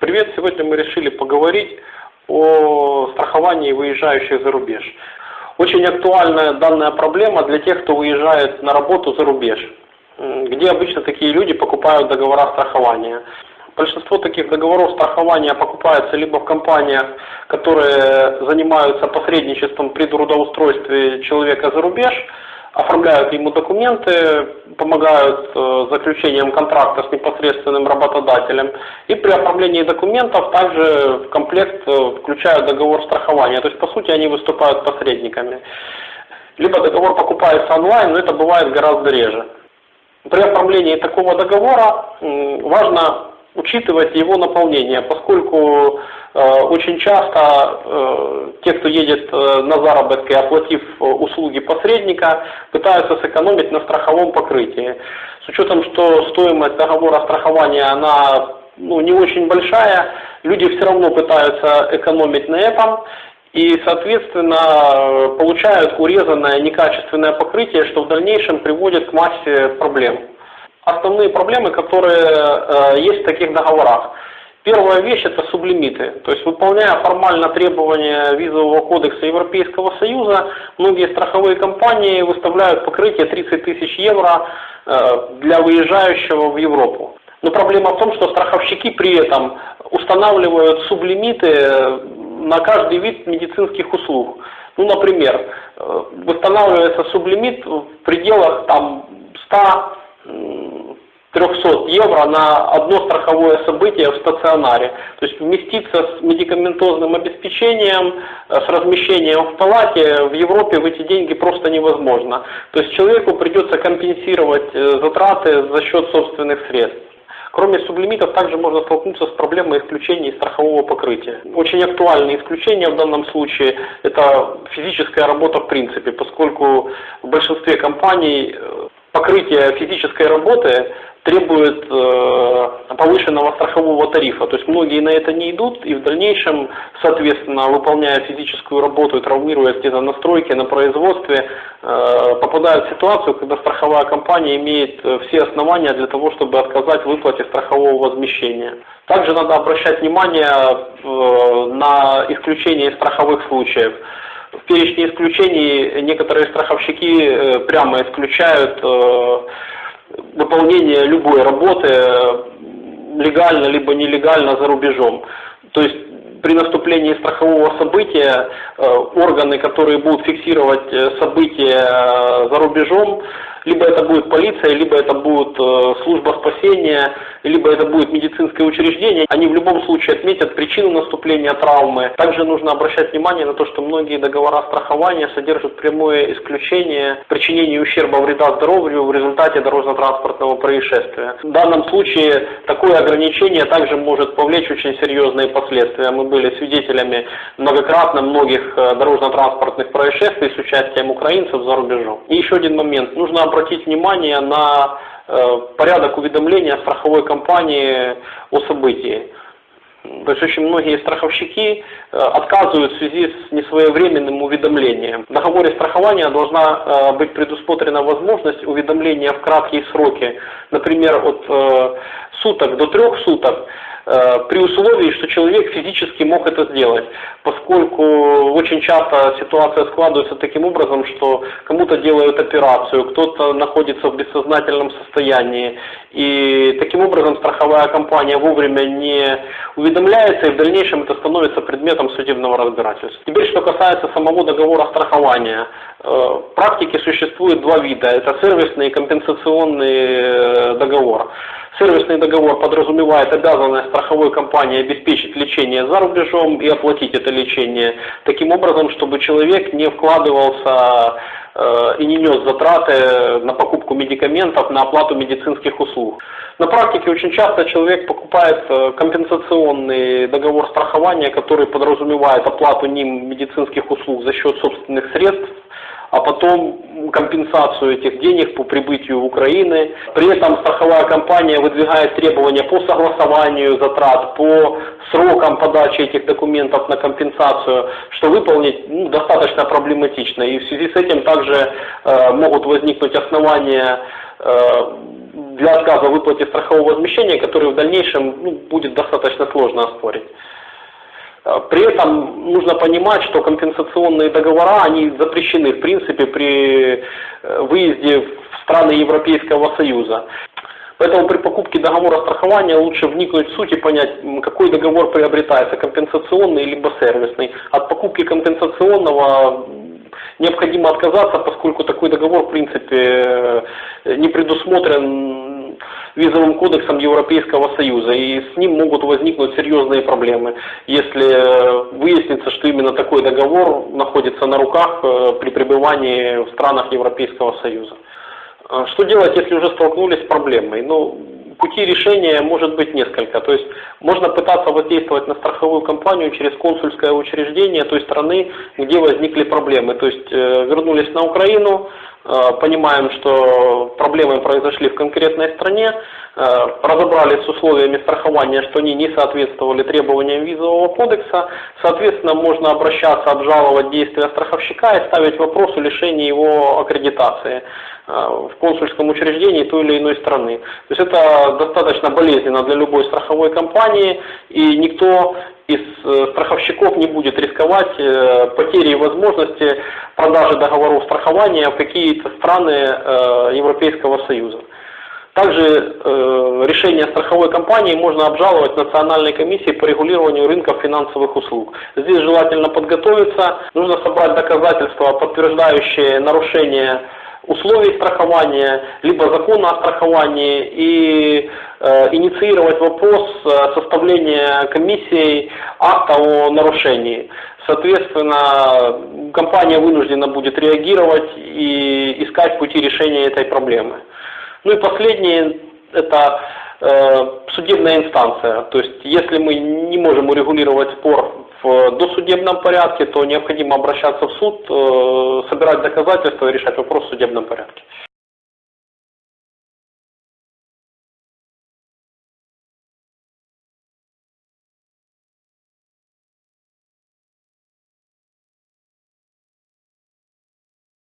Привет! Сегодня мы решили поговорить о страховании выезжающих за рубеж. Очень актуальная данная проблема для тех, кто уезжает на работу за рубеж, где обычно такие люди покупают договора страхования. Большинство таких договоров страхования покупается либо в компаниях, которые занимаются посредничеством при трудоустройстве человека за рубеж, оформляют ему документы, помогают э, заключением контракта с непосредственным работодателем. И при оформлении документов также в комплект э, включают договор страхования. То есть, по сути, они выступают посредниками. Либо договор покупается онлайн, но это бывает гораздо реже. При оформлении такого договора важно учитывать его наполнение, поскольку очень часто э, те, кто едет э, на заработки, оплатив э, услуги посредника, пытаются сэкономить на страховом покрытии. С учетом, что стоимость договора страхования она ну, не очень большая, люди все равно пытаются экономить на этом и, соответственно, получают урезанное некачественное покрытие, что в дальнейшем приводит к массе проблем основные проблемы, которые э, есть в таких договорах. Первая вещь – это сублимиты. То есть, выполняя формально требования визового кодекса Европейского Союза, многие страховые компании выставляют покрытие 30 тысяч евро э, для выезжающего в Европу. Но проблема в том, что страховщики при этом устанавливают сублимиты на каждый вид медицинских услуг. Ну, например, э, восстанавливается сублимит в пределах там, 100 300 евро на одно страховое событие в стационаре. То есть вместиться с медикаментозным обеспечением, э, с размещением в палате в Европе в эти деньги просто невозможно. То есть человеку придется компенсировать э, затраты за счет собственных средств. Кроме сублимитов, также можно столкнуться с проблемой исключения из страхового покрытия. Очень актуальное исключение в данном случае – это физическая работа в принципе, поскольку в большинстве компаний э, покрытие физической работы требует э, повышенного страхового тарифа. То есть многие на это не идут и в дальнейшем, соответственно, выполняя физическую работу и травмируя где-то на стройке, на производстве, э, попадают в ситуацию, когда страховая компания имеет э, все основания для того, чтобы отказать в выплате страхового возмещения. Также надо обращать внимание э, на исключение страховых случаев. В перечне исключений некоторые страховщики э, прямо исключают э, выполнение любой работы легально либо нелегально за рубежом. То есть при наступлении страхового события э, органы, которые будут фиксировать события за рубежом, либо это будет полиция, либо это будет служба спасения, либо это будет медицинское учреждение, они в любом случае отметят причину наступления травмы. Также нужно обращать внимание на то, что многие договора страхования содержат прямое исключение причинения ущерба вреда здоровью в результате дорожно-транспортного происшествия. В данном случае такое ограничение также может повлечь очень серьезные последствия. Мы были свидетелями многократно многих э, дорожно-транспортных происшествий с участием украинцев за рубежом. И еще один момент. Нужно обратить внимание на порядок уведомления страховой компании о событии. То есть очень многие страховщики э, отказывают в связи с несвоевременным уведомлением. В договоре страхования должна быть предусмотрена возможность уведомления в краткие сроки, например, от суток до трех суток, Э, при условии, что человек физически мог это сделать, поскольку очень часто ситуация складывается таким образом, что кому-то делают операцию, кто-то находится в бессознательном состоянии, и таким образом страховая компания вовремя не уведомляется, и в дальнейшем это становится предметом судебного разбирательства. Теперь, что касается самого договора страхования. Э, в практике существует два вида, это сервисный и компенсационный э, договор. Сервисный договор подразумевает обязанность страховой компании обеспечить лечение за рубежом и оплатить это лечение таким образом, чтобы человек не вкладывался э, и не нес затраты на покупку медикаментов, на оплату медицинских услуг. На практике очень часто человек покупает э, компенсационный договор страхования, который подразумевает оплату ним медицинских услуг за счет собственных средств, а потом компенсацию этих денег по прибытию в Украины. При этом страховая компания выдвигает требования по согласованию затрат, по срокам подачи этих документов на компенсацию, что выполнить ну, достаточно проблематично. И в связи с этим также э, могут возникнуть основания э, для отказа в выплате страхового возмещения, который в дальнейшем ну, будет достаточно сложно оспорить. Э, при этом нужно понимать, что компенсационные договора, они запрещены в принципе при э, выезде в страны Европейского Союза. Поэтому при покупке договора страхования лучше вникнуть в суть и понять, какой договор приобретается, компенсационный либо сервисный. От покупки компенсационного необходимо отказаться, поскольку такой договор в принципе не предусмотрен визовым кодексом Европейского Союза, и с ним могут возникнуть серьезные проблемы, если выяснится, что именно такой договор находится на руках э, при пребывании в странах Европейского Союза. А что делать, если уже столкнулись с проблемой? Ну, пути решения может быть несколько. То есть можно пытаться воздействовать на страховую компанию через консульское учреждение той страны, где возникли проблемы. То есть э, вернулись на Украину, э, понимаем, что проблемы произошли в конкретной стране, э, разобрались с условиями страхования, что они не соответствовали требованиям визового кодекса, соответственно, можно обращаться, обжаловать действия страховщика и ставить вопрос о лишении его аккредитации в консульском учреждении той или иной страны. То есть это достаточно болезненно для любой страховой компании, и никто из страховщиков не будет рисковать потерей возможности продажи договоров страхования в какие-то страны Европейского Союза. Также э, решение страховой компании можно обжаловать Национальной комиссии по регулированию рынков финансовых услуг. Здесь желательно подготовиться, нужно собрать доказательства, подтверждающие нарушение условий страхования, либо закона о страховании и э, инициировать вопрос составления комиссией акта о нарушении. Соответственно, компания вынуждена будет реагировать и искать пути решения этой проблемы. Ну и последнее, это э, судебная инстанция. То есть, если мы не можем урегулировать спор в досудебном порядке, то необходимо обращаться в суд, э, собирать доказательства и решать вопрос в судебном порядке.